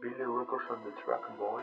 Billy Records on the track Boy.